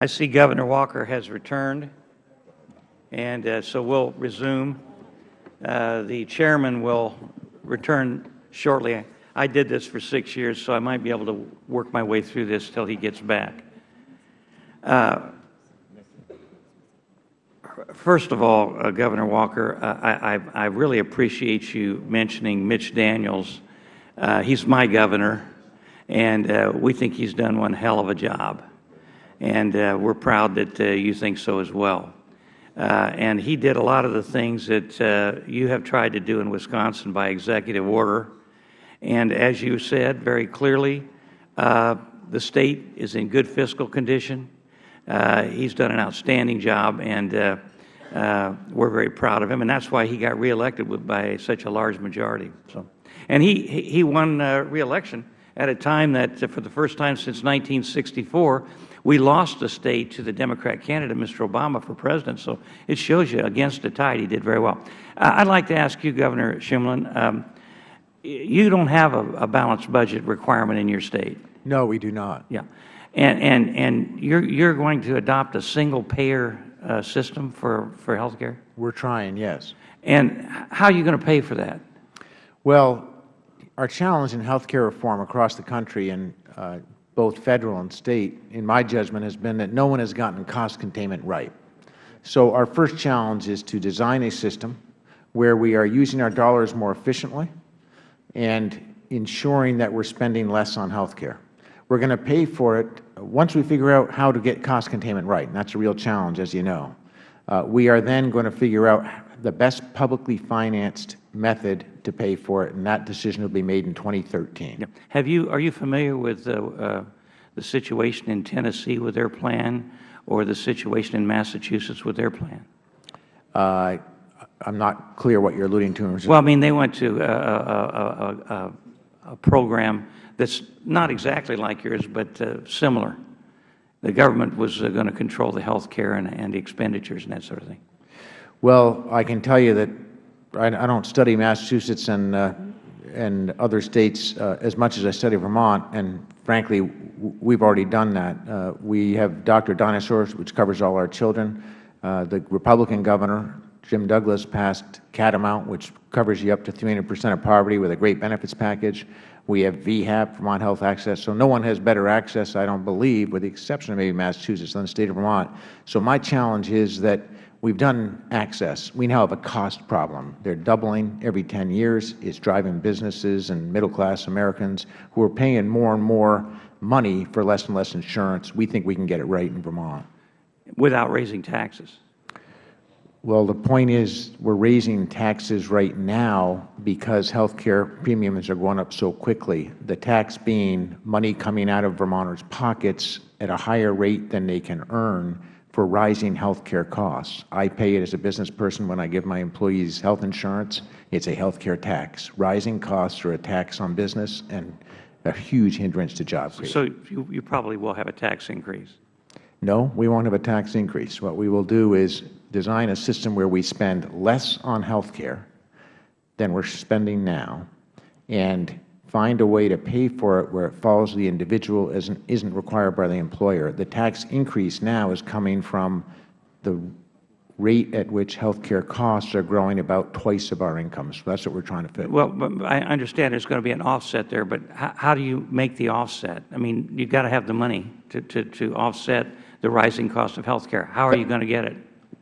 I see Governor Walker has returned, and uh, so we'll resume. Uh, the chairman will return shortly. I did this for six years, so I might be able to work my way through this till he gets back. Uh, first of all, uh, Governor Walker, uh, I, I, I, really appreciate you mentioning Mitch Daniels. Uh, he's my governor, and we think he's done one hell of a job and uh, we're proud that uh, you think so as well. Uh, and he did a lot of the things that uh, you have tried to do in Wisconsin by executive order. And as you said very clearly, uh, the State is in good fiscal condition. Uh, he's done an outstanding job, and we're very proud of him. And that's why he got reelected by such a large majority. So, And he, he won reelection at a time that, for the first time since 1964, we lost the state to the Democrat candidate, Mr. Obama, for president. So it shows you, against the tide, he did very well. Uh, I'd like to ask you, Governor Shumlin, um, you don't have a, a, balanced budget requirement in your state. No, we do not. Yeah. And, and, and you're, you're going to adopt a single payer uh, system for, for health care? We're trying, yes. And how are you going to pay for that? Well, our challenge in health care reform across the country, and uh, both Federal and State, in my judgment, has been that no one has gotten cost containment right. So our first challenge is to design a system where we are using our dollars more efficiently and ensuring that we are spending less on health care. We are going to pay for it once we figure out how to get cost containment right, and that is a real challenge, as you know. Uh, we are then going to figure out the best publicly financed method to pay for it, and that decision will be made in 2013. Have you, are you familiar with uh, uh, the situation in Tennessee with their plan or the situation in Massachusetts with their plan? Uh, I'm not clear what you're alluding to. Well, I mean, they went to a, a, a, a program that's not exactly like yours, but uh, similar. The government was uh, going to control the health care and, and the expenditures and that sort of thing. Well, I can tell you that I, I don't study Massachusetts and, uh, and other states uh, as much as I study Vermont, and frankly, we've already done that. Uh, we have Dr. Dynasaurs, which covers all our children. Uh, the Republican governor, Jim Douglas, passed Catamount, which covers you up to 300 percent of poverty with a great benefits package. We have VHAP, Vermont Health Access. So no one has better access, I don't believe, with the exception of maybe Massachusetts, than the State of Vermont. So my challenge is that we have done access. We now have a cost problem. They are doubling every 10 years. It is driving businesses and middle-class Americans who are paying more and more money for less and less insurance. We think we can get it right in Vermont. Without raising taxes? Well, the point is we are raising taxes right now because health care premiums are going up so quickly. The tax being money coming out of Vermonters' pockets at a higher rate than they can earn for rising health care costs. I pay it as a business person when I give my employees health insurance. It is a health care tax. Rising costs are a tax on business and a huge hindrance to job creation. So you, you probably will have a tax increase? No, we won't have a tax increase. What we will do is design a system where we spend less on health care than we are spending now and find a way to pay for it where it follows the individual isn't, isn't required by the employer. The tax increase now is coming from the rate at which health care costs are growing about twice of our income. So that's what we're trying to fit. Well, I understand there's going to be an offset there, but how, how do you make the offset? I mean, you've got to have the money to, to, to offset the rising cost of health care. How are you going to get it?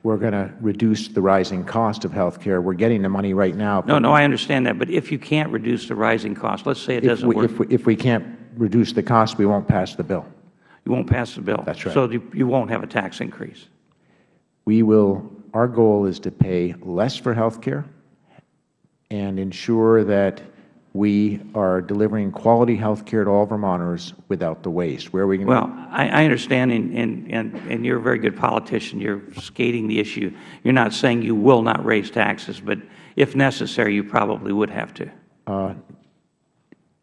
We're going to reduce the rising cost of health care. We're getting the money right now. No, no, I understand that. But if you can't reduce the rising cost, let's say it doesn't we, work. If we, if we can't reduce the cost, we won't pass the bill. You won't pass the bill. That's right. So you, you won't have a tax increase. We will, our goal is to pay less for health care and ensure that we are delivering quality health care to all Vermonters without the waste. Where are we going Well, I, I understand, and, and, and, and you're a very good politician. You're skating the issue. You're not saying you will not raise taxes, but if necessary, you probably would have to. Uh,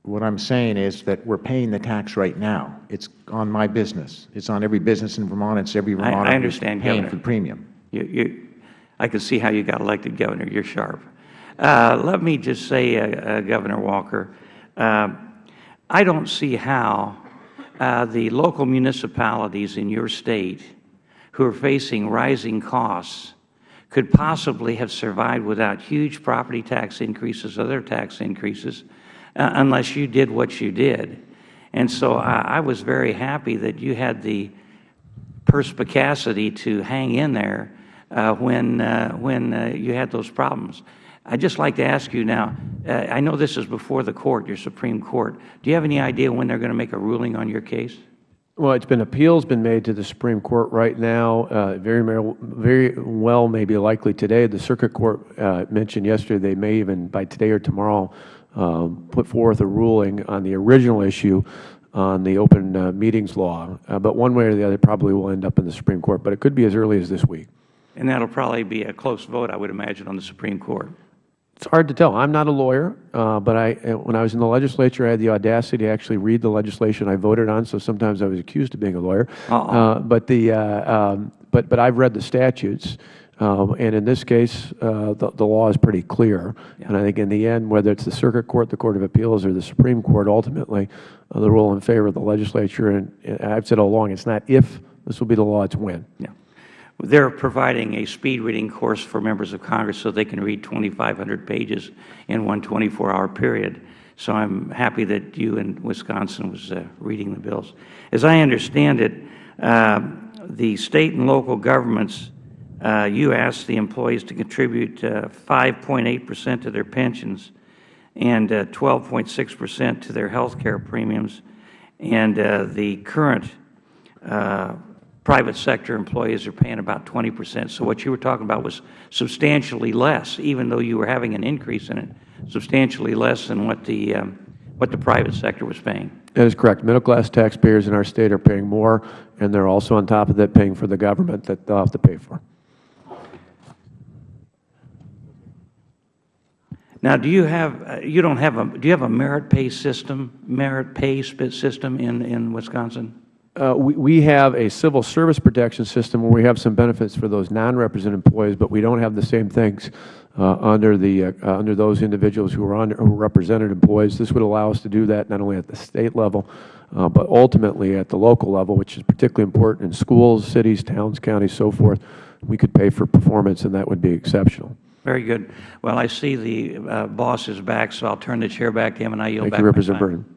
what I'm saying is that we're paying the tax right now. It's on my business. It's on every business in Vermont. It's every Vermonter I, I understand, paying Governor. for the premium. You, you, I can see how you got elected Governor. You're sharp. Uh, let me just say, uh, uh, Governor Walker, I don't see how the local municipalities in your state who are facing rising costs could possibly have survived without huge property tax increases, other tax increases, uh, unless you did what you did. And so I, I was very happy that you had the perspicacity to hang in there when, uh, when uh, you had those problems. I'd just like to ask you now, uh, I know this is before the court, your Supreme Court. Do you have any idea when they're going to make a ruling on your case? Well, it's been appeals been made to the Supreme Court right now. Uh, very, very well, maybe likely today. The Circuit Court uh, mentioned yesterday they may even by today or tomorrow put forth a ruling on the original issue on the open uh, meetings law. Uh, but one way or the other, probably will end up in the Supreme Court. But it could be as early as this week. And that'll probably be a close vote, I would imagine, on the Supreme Court. It's hard to tell. I'm not a lawyer, uh, but I, uh, when I was in the legislature, I had the audacity to actually read the legislation I voted on. So sometimes I was accused of being a lawyer. Uh-oh. Uh, but the, uh, um, but but I've read the statutes, um, and in this case, uh, the, the law is pretty clear. And I think in the end, whether it's the Circuit Court, the Court of Appeals, or the Supreme Court, ultimately, uh, the rule in favor of the legislature. And, and I've said all along, it's not if this will be the law; it's when. Yeah. They're providing a speed reading course for members of Congress so they can read 2,500 pages in one 24-hour period. So I'm happy that you in Wisconsin was uh, reading the bills. As I understand it, uh, the state and local governments, uh, you asked the employees to contribute 5.8 percent to their pensions and 12.6 percent to their health care premiums. And uh, the current uh, private sector employees are paying about 20 percent. So what you were talking about was substantially less, even though you were having an increase in it, substantially less than what the, um, what the private sector was paying. That is correct. Middle-class taxpayers in our state are paying more, and they're also on top of that paying for the government that they'll have to pay for. Now, do you have, uh, you don't have a, do you have a merit pay system, merit pay system in, in Wisconsin? Uh, we, we have a civil service protection system where we have some benefits for those non-represented employees, but we don't have the same things uh, under the uh, uh, under those individuals who are, under, who are represented employees. This would allow us to do that not only at the state level, uh, but ultimately at the local level, which is particularly important in schools, cities, towns, counties, so forth. We could pay for performance, and that would be exceptional. Very good. Well, I see the boss is back, so I'll turn the chair back to him, and I yield Thank back you, Representative. Burton.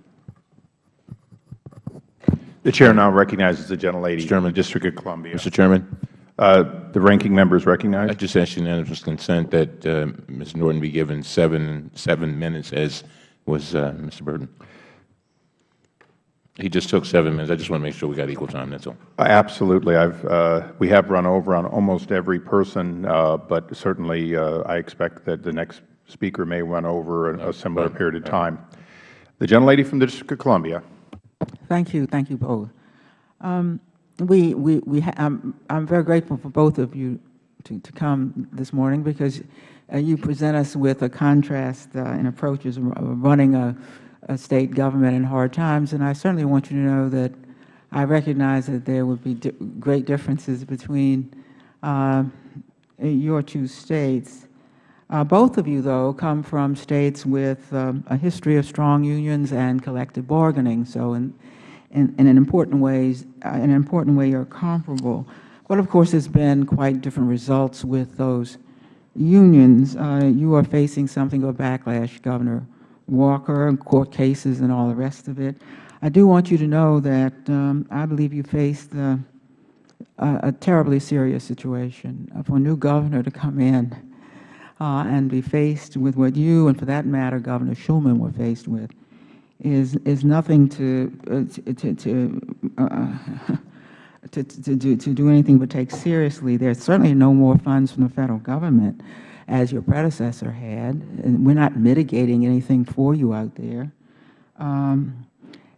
The Chair now recognizes the gentlelady from the District of Columbia. Mr. Chairman, Uh, The ranking member is recognized. I just ask unanimous consent that uh, Ms. Norton be given seven, seven minutes, as was uh, Mr. Burton. He just took seven minutes. I just want to make sure we got equal time, that's all. Uh, Absolutely. I've, uh, we have run over on almost every person, uh, but certainly uh, I expect that the next speaker may run over a a similar period of time. The gentlelady from the District of Columbia. Thank you. Thank you both. Um, we, we, we I'm, I'm very grateful for both of you to, to come this morning because uh, you present us with a contrast uh, in approaches of running a, a state government in hard times. And I certainly want you to know that I recognize that there would be di great differences between uh, your two states. Uh, both of you, though, come from states with um, a history of strong unions and collective bargaining. So, in, in, in an important ways, uh, in an important way, you're comparable. But of course, there's been quite different results with those unions. Uh, you are facing something of a backlash, Governor Walker, and court cases and all the rest of it. I do want you to know that um, I believe you faced uh, a, terribly serious situation. Uh, for a new governor to come in and be faced with what you, and for that matter, Governor Shumlin were faced with, is is nothing to uh, to to, uh, to, to, do, to do anything but take seriously. There's certainly no more funds from the Federal Government, as your predecessor had, and we're not mitigating anything for you out there. Um,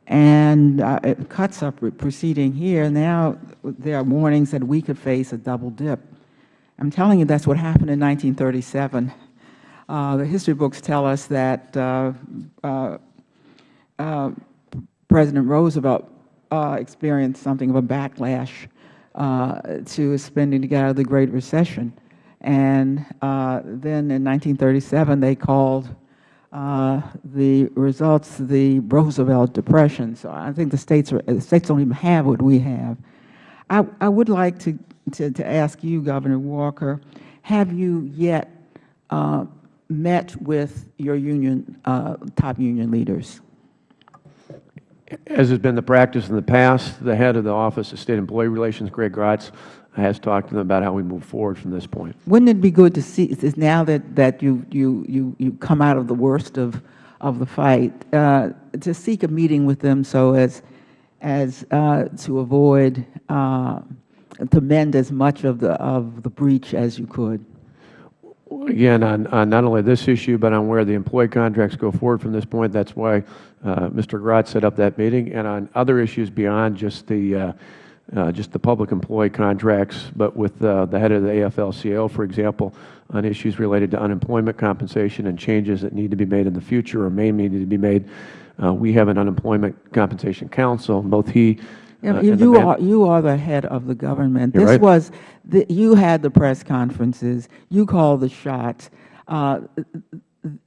and uh, it cuts up proceeding here. Now there are warnings that we could face a double dip. I'm telling you that's what happened in 1937. Uh, the history books tell us that uh, uh, uh President Roosevelt experienced something of a backlash to spending to get out of the Great Recession. And then in 1937, they called uh, the results the Roosevelt Depression. So I think the states, are, the states don't even have what we have. I, I would like to, to, to ask you, Governor Walker, have you yet uh, met with your union, uh, top union leaders? As has been the practice in the past, the head of the Office of State Employee Relations, Greg Gracz, has talked to them about how we move forward from this point. Wouldn't it be good to see, is now that, that you, you, you, you come out of the worst of, of the fight, uh, to seek a meeting with them so as, as uh, to avoid, uh, to mend as much of the, of the breach as you could? Again, on, on not only this issue, but on where the employee contracts go forward from this point, that's why uh, Mr. Gracz set up that meeting, and on other issues beyond just the, uh, uh, just the public employee contracts, but with uh, the head of the AFL-CIO, for example, on issues related to unemployment compensation and changes that need to be made in the future or may need to be made. Uh, we have an unemployment compensation council, both he Yeah, uh, You and you man- are, you are the head of the government. You're This right. was, the- you had the press conferences, you called the shots. Uh,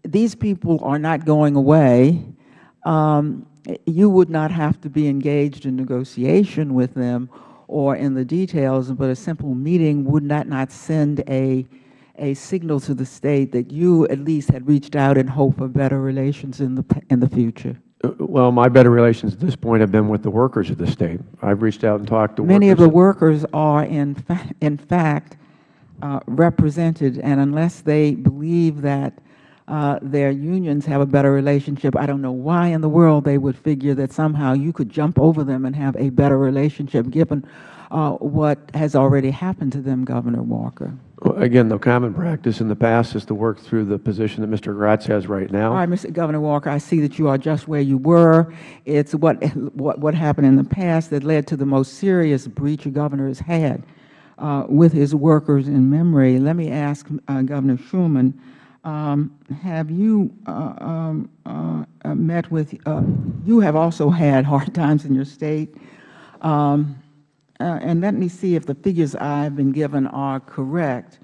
These people are not going away. Um, You would not have to be engaged in negotiation with them or in the details, but a simple meeting would not not send a, a signal to the State that you at least had reached out in hope of better relations in the, in the future. Uh, Well, my better relations at this point have been with the workers of the State. I've reached out and talked to workers. Many of the workers are in, fa- in fact uh, represented, and unless they believe that uh, their unions have a better relationship, I don't know why in the world they would figure that somehow you could jump over them and have a better relationship, given uh, what has already happened to them, Governor Walker. Well, Again, the common practice in the past is to work through the position that Mr. Gracz has right now. All right, Mr. Governor Walker, I see that you are just where you were. It's what, what, what happened in the past that led to the most serious breach a governor has had uh, with his workers in memory. Let me ask uh, Governor Shumlin, um, have you uh, um, uh, uh, met with, you have also had hard times in your state. Um, and let me see if the figures I've been given are correct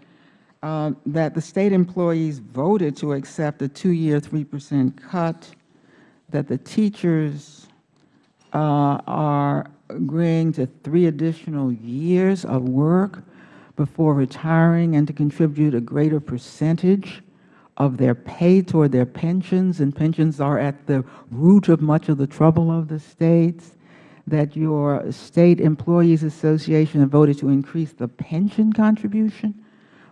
that the state employees voted to accept a two-year 3% cut, that the teachers are agreeing to three additional years of work before retiring and to contribute a greater percentage of their pay toward their pensions, and pensions are at the root of much of the trouble of the states, that your State Employees Association voted to increase the pension contribution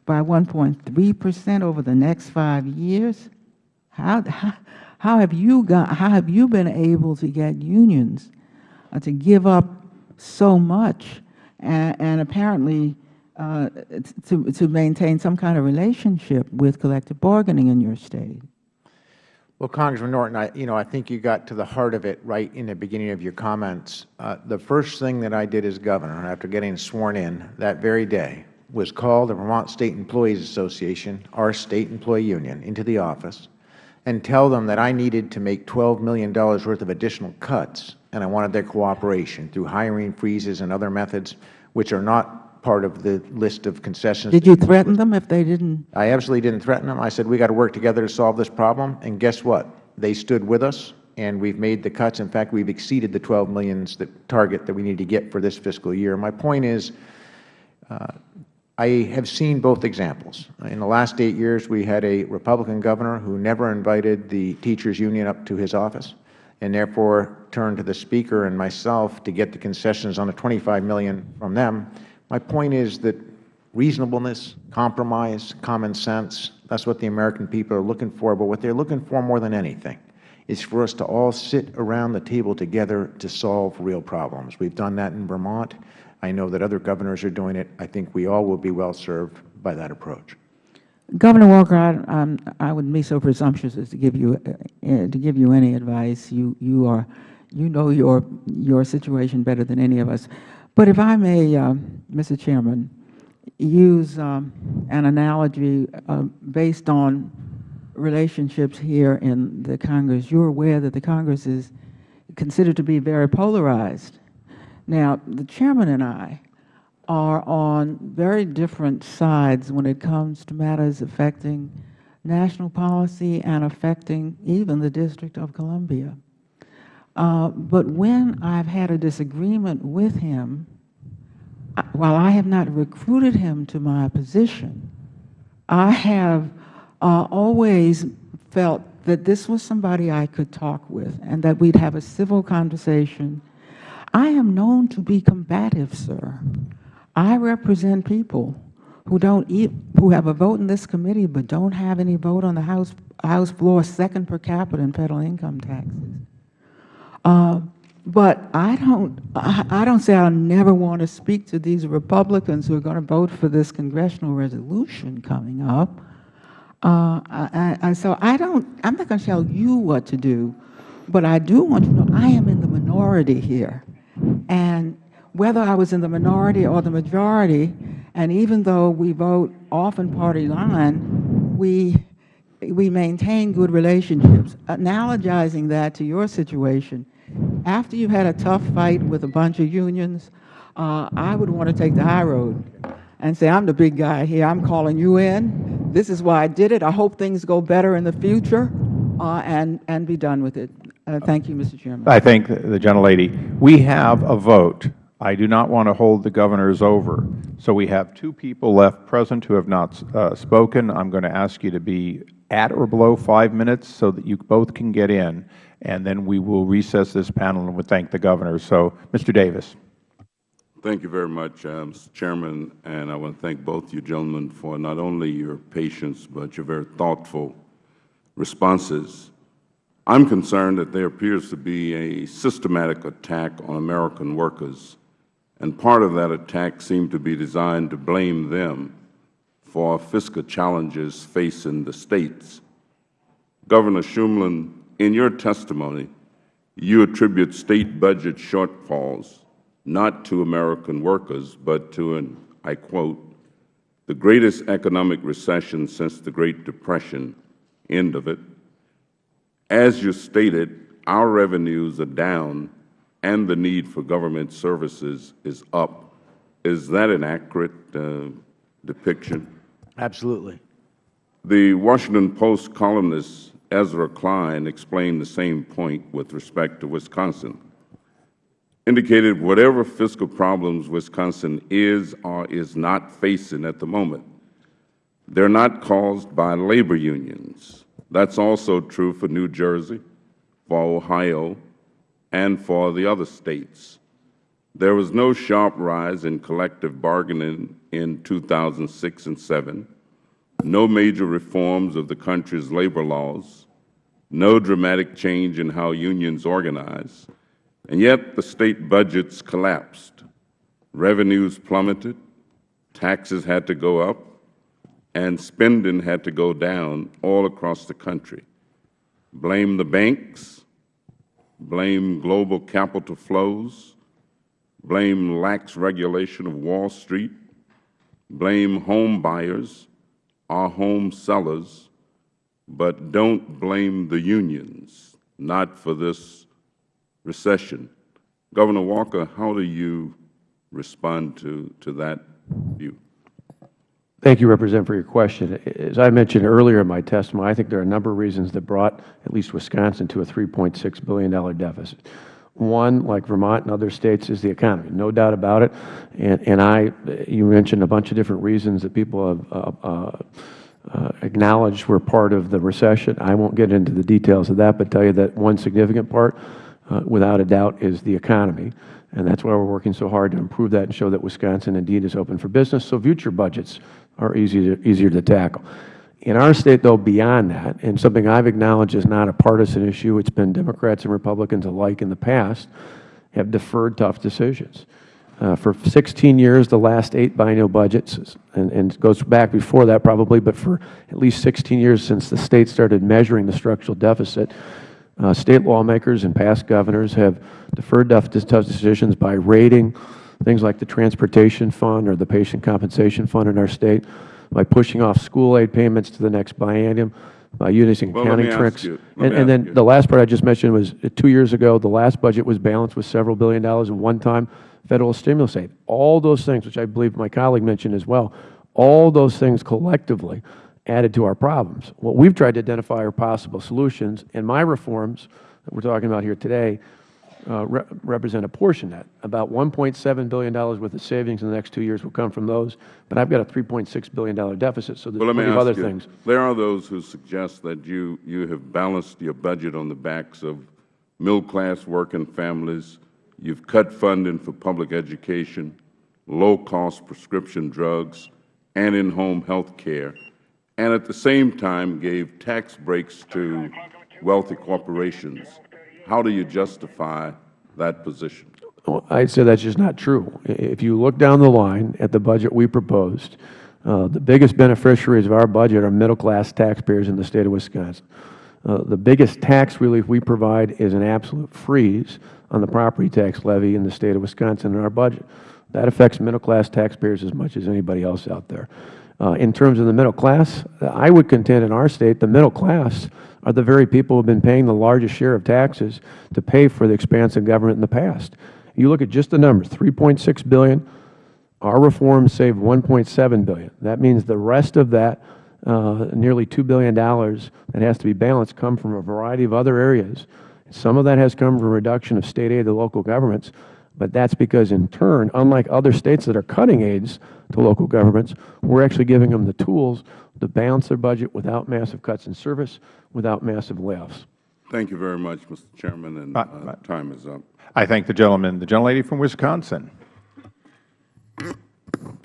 by 1.3 percent over the next five years? How, how, how have you got, how have you been able to get unions uh, to give up so much and, and apparently to, to maintain some kind of relationship with collective bargaining in your state? Well, Congressman Norton, I, you know, I think you got to the heart of it right in the beginning of your comments. Uh, the first thing that I did as governor, after getting sworn in that very day, was call the Vermont State Employees Association, our state employee union, into the office and tell them that I needed to make $12 million worth of additional cuts, and I wanted their cooperation through hiring freezes and other methods, which are not part of the list of concessions. Did you threaten them if they didn't? I absolutely didn't threaten them. I said, we got to work together to solve this problem. And guess what? They stood with us, and we've made the cuts. In fact, we've exceeded the 12 million that target that we need to get for this fiscal year. My point is, uh, I have seen both examples. In the last eight years, we had a Republican governor who never invited the teachers union up to his office and therefore turned to the Speaker and myself to get the concessions on the 25 million from them. My point is that reasonableness, compromise, common sense, that's what the American people are looking for. But what they are looking for more than anything is for us to all sit around the table together to solve real problems. We've done that in Vermont. I know that other governors are doing it. I think we all will be well served by that approach. Governor Walker, I, um, I wouldn't be so presumptuous as to give you uh, uh, to give you any advice. You you are you know your your situation better than any of us. But if I may, uh, Mr. Chairman, use um, an analogy uh, based on relationships here in the Congress. You're aware that the Congress is considered to be very polarized. Now, the chairman and I are on very different sides when it comes to matters affecting national policy and affecting even the District of Columbia. Uh, but when I've had a disagreement with him, I- while I have not recruited him to my position, I have uh, always felt that this was somebody I could talk with and that we'd have a civil conversation. I am known to be combative, sir. I represent people who don't eat, who have a vote in this committee but don't have any vote on the House, House floor, second per capita in federal income taxes. Uh, but I don't, I, I don't say I'll never want to speak to these Republicans who are going to vote for this congressional resolution coming up. Uh, I, I, so I don't, I'm not going to tell you what to do, but I do want you to know I am in the minority here. And whether I was in the minority or the majority, and even though we vote often party line, we, we maintain good relationships. Analogizing that to your situation, after you've had a tough fight with a bunch of unions, uh, I would want to take the high road and say, I'm the big guy here. I'm calling you in. This is why I did it. I hope things go better in the future uh, and, and be done with it. Uh, thank you, Mr. Chairman. I thank the gentlelady. We have a vote. I do not want to hold the governors over. So we have two people left present who have not uh, spoken. I'm going to ask you to be at or below five minutes so that you both can get in, and then we will recess this panel and would thank the Governor. So, Mr. Davis. Thank you very much, uh, Mr. Chairman, and I want to thank both you gentlemen for not only your patience but your very thoughtful responses. I'm concerned that there appears to be a systematic attack on American workers, and part of that attack seemed to be designed to blame them for fiscal challenges facing the States. Governor Shumlin, in your testimony, you attribute State budget shortfalls not to American workers, but to an, I quote, the greatest economic recession since the Great Depression, end of it. As you stated, our revenues are down and the need for government services is up. Is that an accurate uh, depiction? Absolutely. The Washington Post columnist Ezra Klein explained the same point with respect to Wisconsin indicated whatever fiscal problems Wisconsin is or is not facing at the moment, they are not caused by labor unions. That is also true for New Jersey, for Ohio, and for the other states. There was no sharp rise in collective bargaining in 2006 and 7, no major reforms of the country's labor laws, no dramatic change in how unions organize, and yet the State budgets collapsed. Revenues plummeted, taxes had to go up, and spending had to go down all across the country. Blame the banks, blame global capital flows, blame lax regulation of Wall Street, blame home buyers or home sellers, but don't blame the unions, not for this recession. Governor Walker, how do you respond to, to that view? Thank you, Representative, for your question. As I mentioned earlier in my testimony, I think there are a number of reasons that brought at least Wisconsin to a $3.6 billion deficit. One, like Vermont and other states, is the economy, no doubt about it. And, and I, you mentioned a bunch of different reasons that people have uh, uh, uh, acknowledged were part of the recession. I won't get into the details of that, but tell you that one significant part, uh, without a doubt, is the economy. And that's why we're working so hard to improve that and show that Wisconsin indeed is open for business, so future budgets are easier, easier to tackle. In our state, though, beyond that, and something I've acknowledged is not a partisan issue, it's been Democrats and Republicans alike in the past, have deferred tough decisions. Uh, for 16 years, the last eight biennial budgets, and, and it goes back before that probably, but for at least 16 years since the State started measuring the structural deficit, uh, State lawmakers and past governors have deferred tough decisions by rating things like the Transportation Fund or the Patient Compensation Fund in our State, by pushing off school aid payments to the next biennium, by using Well, accounting tricks. you- And, and then you. the last part I just mentioned was uh, two years ago, the last budget was balanced with several billion dollars of one-time federal stimulus aid. All those things, which I believe my colleague mentioned as well, all those things collectively added to our problems. What we've tried to identify are possible solutions, and my reforms that we're talking about here today uh, re represent a portion of that. About $1.7 billion worth of savings in the next two years will come from those, but I've got a $3.6 billion deficit, so there's Well, plenty of other you, things. there are those who suggest that you, you have balanced your budget on the backs of middle-class working families. You've cut funding for public education, low-cost prescription drugs, and in-home health care, and at the same time gave tax breaks to wealthy corporations. How do you justify that position? Well, I'd say that's just not true. If you look down the line at the budget we proposed, uh, the biggest beneficiaries of our budget are middle-class taxpayers in the State of Wisconsin. Uh, The biggest tax relief we provide is an absolute freeze on the property tax levy in the State of Wisconsin in our budget. That affects middle-class taxpayers as much as anybody else out there. Uh, In terms of the middle class, I would contend in our State, the middle class are the very people who have been paying the largest share of taxes to pay for the expansive government in the past. You look at just the numbers, 3.6 billion, our reforms saved 1.7 billion. That means the rest of that, uh, nearly $2 billion that has to be balanced, come from a variety of other areas. Some of that has come from reduction of state aid to local governments, but that's because in turn, unlike other states that are cutting aids to local governments, we're actually giving them the tools to balance their budget without massive cuts in service, without massive layoffs. Thank you very much, Mr. Chairman, and Uh, uh, time is up. I thank the gentleman. The gentlelady from Wisconsin.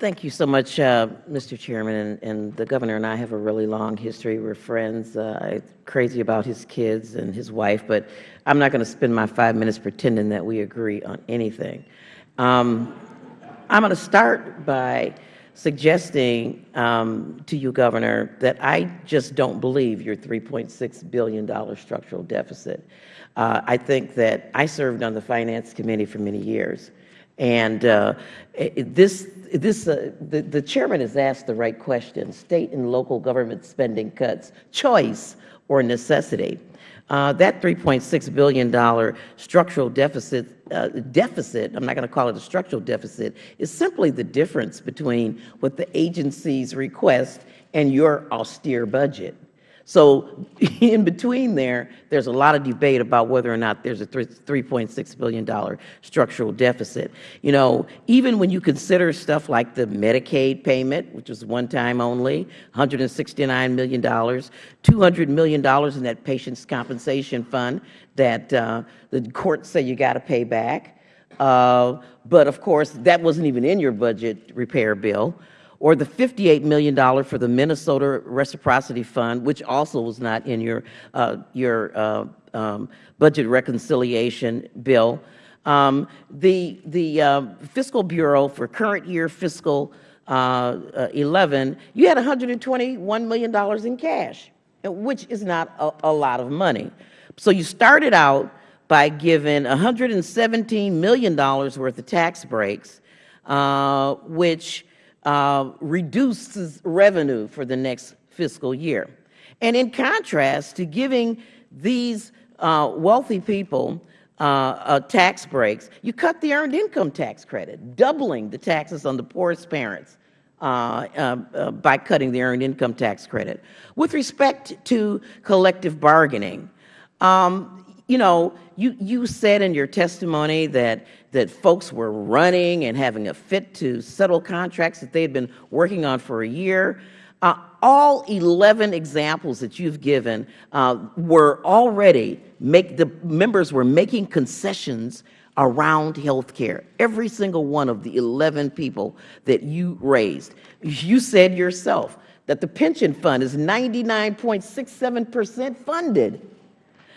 Thank you so much, uh, Mr. Chairman, and, and the Governor and I have a really long history. We're friends. Uh, I'm crazy about his kids and his wife, but I'm not going to spend my five minutes pretending that we agree on anything. Um, I'm going to start by suggesting um, to you, Governor, that I just don't believe your $3.6 billion structural deficit. Uh, I think that I served on the Finance Committee for many years, and uh, this, this, uh, the, the chairman has asked the right question, state and local government spending cuts, choice or necessity. Uh, that $3.6 billion structural deficit, uh, deficit, I'm not going to call it a structural deficit, is simply the difference between what the agencies request and your austere budget. So in between there, there's a lot of debate about whether or not there's a $3.6 billion structural deficit. You know, even when you consider stuff like the Medicaid payment, which was one time only, $169 million, $200 million in that patient's compensation fund that uh, the courts say you got to pay back. Uh, But of course, that wasn't even in your budget repair bill or the $58 million for the Minnesota Reciprocity Fund, which also was not in your, uh, your uh, um, budget reconciliation bill. Um, the the uh, Fiscal Bureau for current year fiscal uh, uh, 11, you had $121 million in cash, which is not a, a lot of money. So you started out by giving $117 million worth of tax breaks, uh, which uh, reduces revenue for the next fiscal year. And in contrast to giving these uh, wealthy people uh, tax breaks, you cut the earned income tax credit, doubling the taxes on the poorest parents uh, uh, by cutting the earned income tax credit. With respect to collective bargaining, um, you know, you, you said in your testimony that, that folks were running and having a fit to settle contracts that they had been working on for a year. Uh, all 11 examples that you've given uh, were already, make, the members were making concessions around health care. Every single one of the 11 people that you raised. You said yourself that the pension fund is 99.67 percent funded.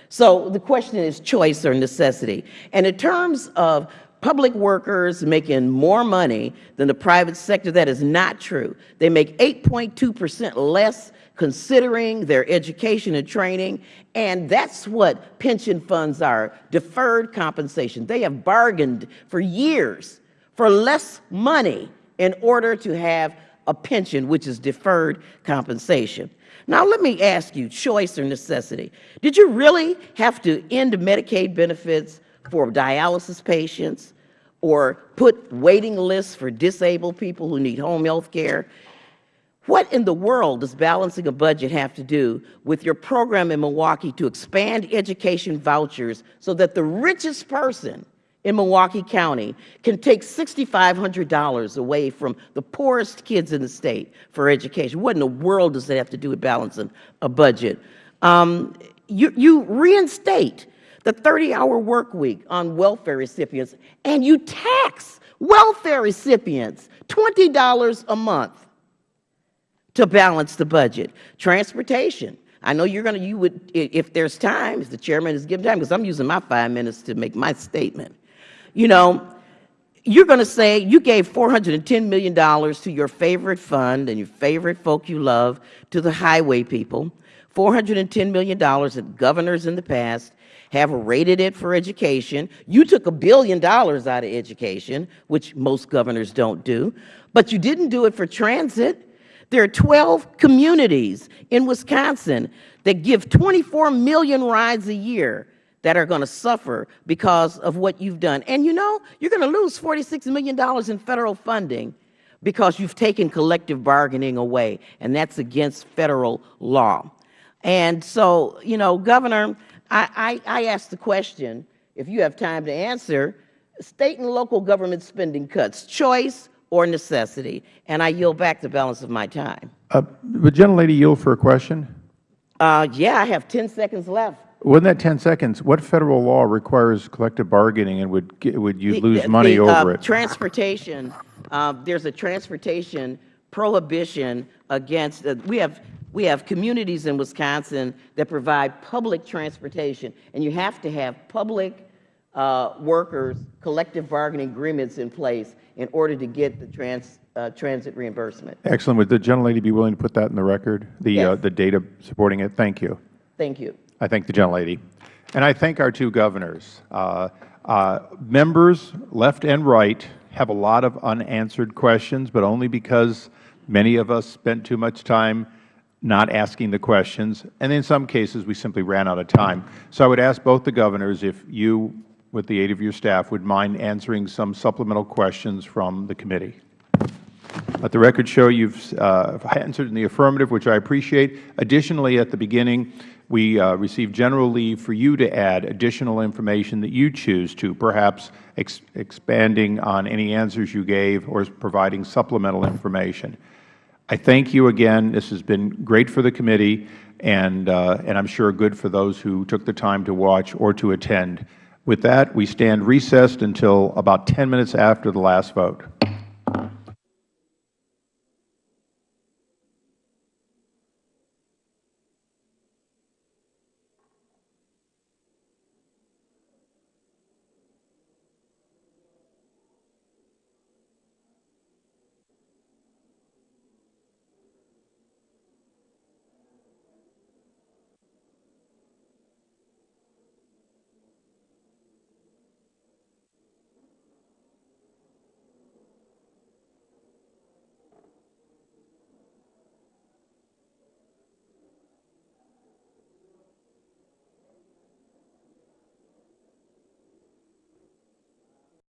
So the question is choice or necessity. And in terms of public workers making more money than the private sector, that is not true. They make 8.2 percent less considering their education and training, and that's what pension funds are, deferred compensation. They have bargained for years for less money in order to have a pension, which is deferred compensation. Now, let me ask you, choice or necessity. Did you really have to end Medicaid benefits for dialysis patients or put waiting lists for disabled people who need home health care? What in the world does balancing a budget have to do with your program in Milwaukee to expand education vouchers so that the richest person in Milwaukee County can take $6,500 away from the poorest kids in the state for education? What in the world does that have to do with balancing a budget? Um, you, you reinstate the 30-hour work week on welfare recipients, and you tax welfare recipients $20 a month to balance the budget. Transportation. I know you're going to, you would, if there's time, if the chairman is given time, because I'm using my five minutes to make my statement. You know, you're going to say you gave $410 million to your favorite fund and your favorite folk you love, to the highway people, $410 million that governors in the past have rated it for education. You took a billion dollars out of education, which most governors don't do, but you didn't do it for transit. There are 12 communities in Wisconsin that give 24 million rides a year that are going to suffer because of what you've done. And you know, you're going to lose $46 million in federal funding because you've taken collective bargaining away, and that's against federal law. And so, you know, Governor, I, I, I ask the question, if you have time to answer, state and local government spending cuts, choice or necessity? And I yield back the balance of my time. Uh, Would gentlelady yield for a question? Uh, yeah, I have 10 seconds left. Within that 10 seconds, what federal law requires collective bargaining and would, would you lose the- money the, uh, over it? Transportation, uh, there's a transportation prohibition against, uh, we have, we have communities in Wisconsin that provide public transportation, and you have to have public uh, workers' collective bargaining agreements in place in order to get the trans, uh, transit reimbursement. Excellent. Would the gentlelady be willing to put that in the record, the, uh, Yes. the data supporting it? Thank you. Thank you. I thank the gentlelady. And I thank our two governors. Uh, uh, members, left and right, have a lot of unanswered questions, but only because many of us spent too much time not asking the questions, and in some cases, we simply ran out of time. So I would ask both the governors if you, with the aid of your staff, would mind answering some supplemental questions from the committee. Let the record show you have uh, answered in the affirmative, which I appreciate. Additionally, at the beginning, we uh, received general leave for you to add additional information that you choose to, perhaps ex expanding on any answers you gave or providing supplemental information. I thank you again. This has been great for the committee and, uh, and I am sure good for those who took the time to watch or to attend. With that, we stand recessed until about 10 minutes after the last vote.